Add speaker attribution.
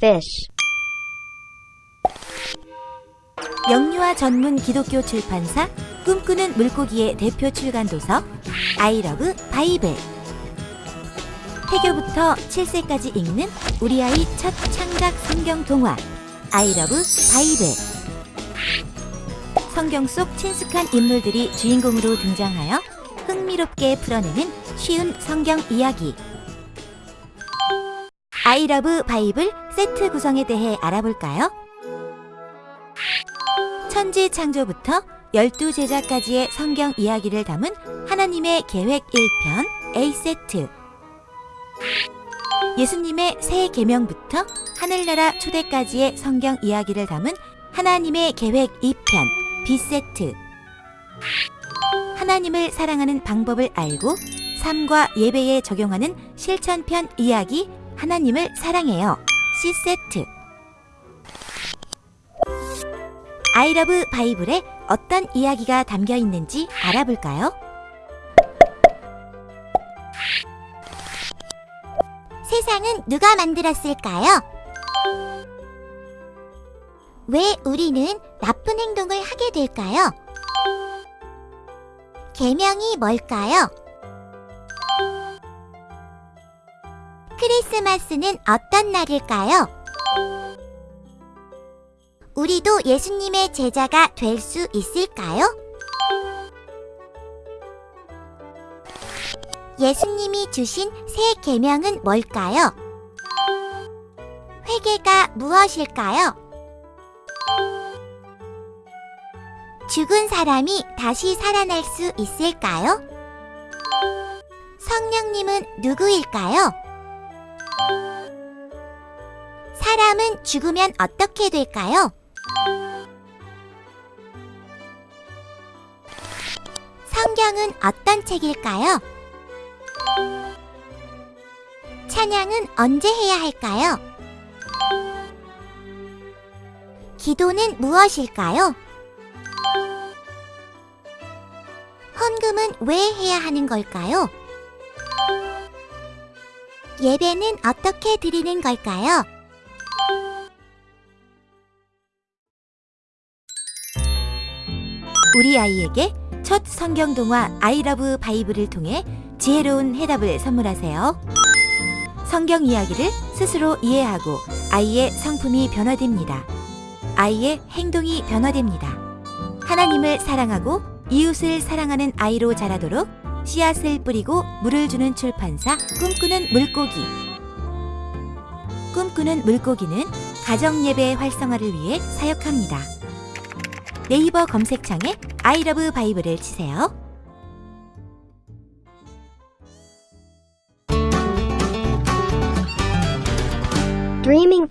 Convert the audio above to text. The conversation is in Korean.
Speaker 1: fish.
Speaker 2: 영유아 전문 기독교 출판사 꿈꾸는 물고기의 대표 출간 도서 I Love Bible 태교부터 7세까지 읽는 우리 아이 첫 창작 성경 동화 I Love Bible 성경 속 친숙한 인물들이 주인공으로 등장하여 흥미롭게 풀어내는 쉬운 성경 이야기 아이러브 바이블 세트 구성에 대해 알아볼까요? 천지 창조부터 열두 제자까지의 성경 이야기를 담은 하나님의 계획 1편 A세트 예수님의 새 계명부터 하늘나라 초대까지의 성경 이야기를 담은 하나님의 계획 2편 B세트 하나님을 사랑하는 방법을 알고 삶과 예배에 적용하는 실천편 이야기 하나님을 사랑해요 C세트 아이러브 바이블에 어떤 이야기가 담겨 있는지 알아볼까요? 세상은 누가 만들었을까요? 왜 우리는 나쁜 행동을 하게 될까요? 계명이 뭘까요? 크리스마스는 어떤 날일까요? 우리도 예수님의 제자가 될 수 있을까요? 예수님이 주신 새 계명은 뭘까요? 회개가 무엇일까요? 죽은 사람이 다시 살아날 수 있을까요? 성령님은 누구일까요? 사람은 죽으면 어떻게 될까요? 성경은 어떤 책일까요? 찬양은 언제 해야 할까요? 기도는 무엇일까요? 헌금은 왜 해야 하는 걸까요? 예배는 어떻게 드리는 걸까요? 우리 아이에게 첫 성경 동화 아이러브 바이블을 통해 지혜로운 해답을 선물하세요. 성경 이야기를 스스로 이해하고 아이의 성품이 변화됩니다. 아이의 행동이 변화됩니다. 하나님을 사랑하고 이웃을 사랑하는 아이로 자라도록 씨앗을 뿌리고 물을 주는 출판사 꿈꾸는 물고기 꿈꾸는 물고기는 가정예배 활성화를 위해 사역합니다. 네이버 검색창에 아이러브 바이블을 치세요.
Speaker 1: Dreaming.